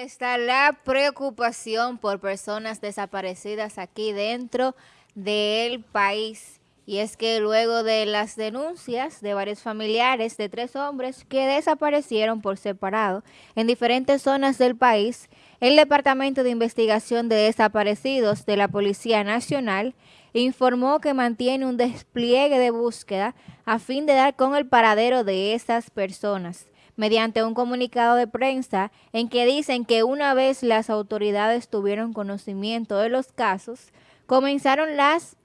está la preocupación por personas desaparecidas aquí dentro del país. Y es que luego de las denuncias de varios familiares de tres hombres que desaparecieron por separado en diferentes zonas del país, el Departamento de Investigación de Desaparecidos de la Policía Nacional informó que mantiene un despliegue de búsqueda a fin de dar con el paradero de esas personas mediante un comunicado de prensa en que dicen que una vez las autoridades tuvieron conocimiento de los casos, comenzaron las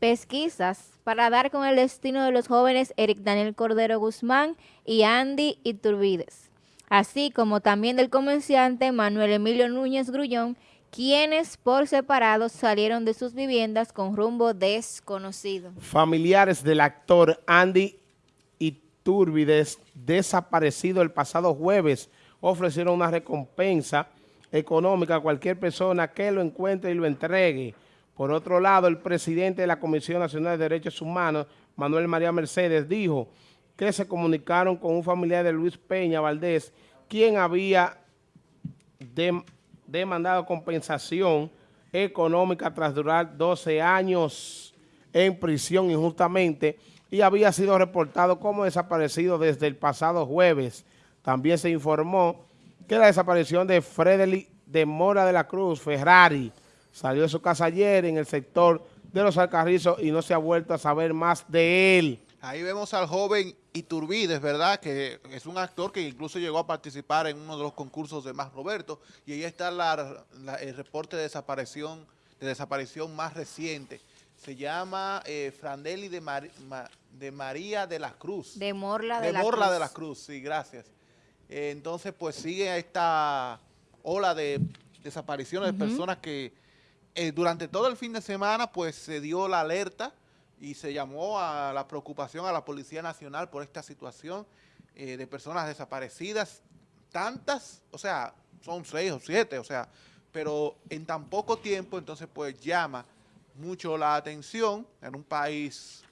pesquisas para dar con el destino de los jóvenes Eric Daniel Cordero Guzmán y Andy Iturbides, así como también del comerciante Manuel Emilio Núñez Grullón, quienes por separado salieron de sus viviendas con rumbo desconocido. Familiares del actor Andy Turbides, desaparecido el pasado jueves, ofrecieron una recompensa económica a cualquier persona que lo encuentre y lo entregue. Por otro lado, el presidente de la Comisión Nacional de Derechos Humanos, Manuel María Mercedes, dijo que se comunicaron con un familiar de Luis Peña Valdés, quien había demandado compensación económica tras durar 12 años en prisión injustamente y había sido reportado como desaparecido desde el pasado jueves. También se informó que la desaparición de Frederick de Mora de la Cruz, Ferrari, salió de su casa ayer en el sector de los Alcarrizos y no se ha vuelto a saber más de él. Ahí vemos al joven Iturbides, ¿verdad? Que es un actor que incluso llegó a participar en uno de los concursos de Más Roberto y ahí está el reporte de desaparición, de desaparición más reciente se llama eh, Frandeli de, de, María de la Cruz. De Morla de, de Morla de la Cruz, sí, gracias. Eh, entonces, pues sigue esta ola de desapariciones de personas que eh, durante todo el fin de semana, pues se dio la alerta y se llamó a la preocupación a la Policía Nacional por esta situación de personas desaparecidas, tantas, o sea, son seis o siete, o sea, pero en tan poco tiempo, entonces pues llama mucho la atención en un país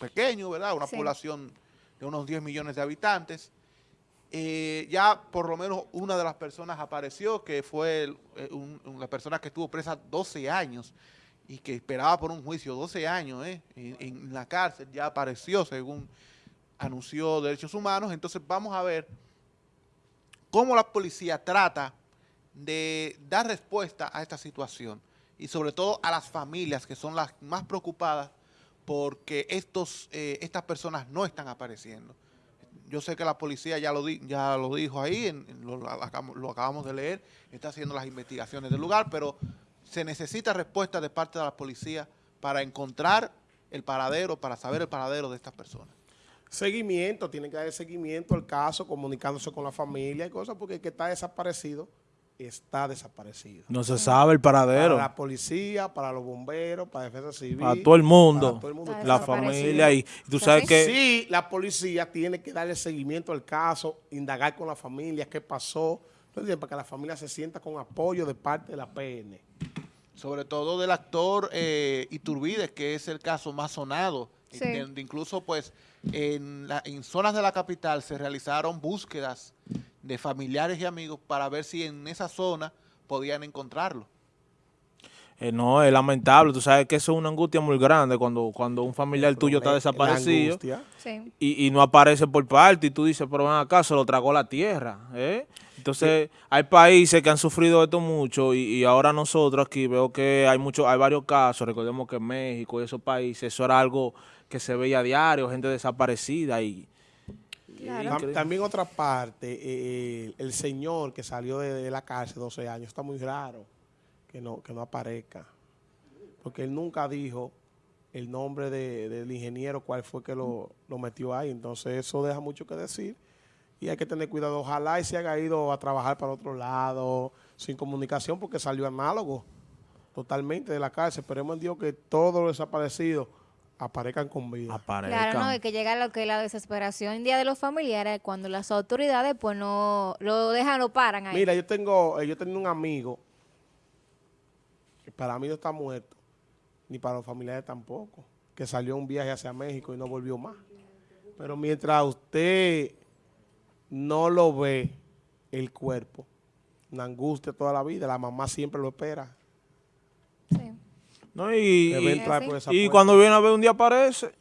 pequeño, ¿verdad? Una población de unos 10 millones de habitantes. Eh, ya por lo menos una de las personas apareció, que fue eh, una persona que estuvo presa 12 años y que esperaba por un juicio 12 años ¿eh? en, en, la cárcel, ya apareció según anunció Derechos Humanos. Entonces vamos a ver cómo la policía trata de dar respuesta a esta situación y sobre todo a las familias que son las más preocupadas porque estos, eh, estas personas no están apareciendo. Yo sé que la policía ya lo, ya lo dijo ahí, lo, acabamos de leer, está haciendo las investigaciones del lugar, pero se necesita respuesta de parte de la policía para encontrar el paradero, para saber el paradero de estas personas. Seguimiento, tiene que dar seguimiento al caso, comunicándose con la familia y cosas, porque el que está desaparecido está desaparecido. No se sabe el paradero. Para la policía, para los bomberos, para defensa civil. Para todo el mundo. La familia. Y tú sabes que... Sí, la policía tiene que darle seguimiento al caso, indagar con la familia qué pasó, para que la familia se sienta con apoyo de parte de la PN. Sobre todo del actor eh, Iturbide, que es el caso más sonado. incluso pues en, en zonas de la capital se realizaron búsquedas de familiares y amigos para ver si en esa zona podían encontrarlo. Eh, no, es lamentable. Tú sabes que eso es una angustia muy grande cuando, cuando un familiar tuyo está desaparecido y, no aparece por parte y tú dices, pero ven acá, se lo tragó la tierra. ¿eh? Entonces, hay países que han sufrido esto mucho y, ahora nosotros aquí veo que hay muchos, hay varios casos. Recordemos que en México y esos países, eso era algo que se veía a diario, gente desaparecida y también otra parte, eh, eh, el señor que salió de, la cárcel 12 años, está muy raro que no, que no aparezca. Porque él nunca dijo el nombre del ingeniero, cuál fue que lo, metió ahí. Entonces eso deja mucho que decir y hay que tener cuidado. Ojalá y se haya ido a trabajar para otro lado, sin comunicación, porque salió análogo totalmente de la cárcel. Esperemos en Dios que todos los desaparecidos aparezcan con vida. Claro, no, y que llega lo que es la desesperación día de los familiares cuando las autoridades pues no lo dejan, lo paran ahí. Mira, yo tengo, eh, yo tengo un amigo que para mí no está muerto, ni para los familiares tampoco, que salió un viaje hacia México y no volvió más. Pero mientras usted no lo ve, el cuerpo, una angustia toda la vida, la mamá siempre lo espera. Sí. No, y, y, cuando viene a ver un día aparece,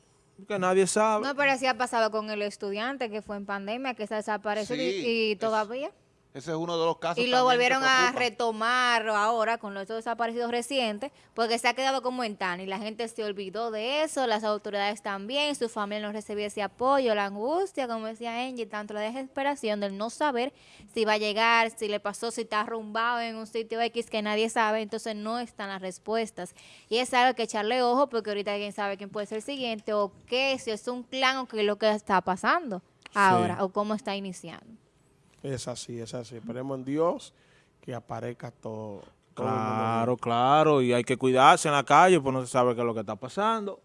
que nadie sabe. No, pero así ha pasado con el estudiante que fue en pandemia, que se desapareció y, todavía. Ese es uno de los casos. Y lo volvieron a retomar ahora con los desaparecidos recientes, porque se ha quedado como en tan y la gente se olvidó de eso, las autoridades también, su familia no recibía ese apoyo, la angustia, como decía Angie, tanto la desesperación del no saber si va a llegar, si le pasó, si está arrumbado en un sitio X que nadie sabe, entonces no están las respuestas. Y es algo que echarle ojo, porque ahorita alguien sabe quién puede ser el siguiente, o qué, si es un clan o qué es lo que está pasando ahora, o cómo está iniciando. Es así, es así. Esperemos en Dios que aparezca todo. claro, claro. Y hay que cuidarse en la calle, pues no se sabe qué es lo que está pasando.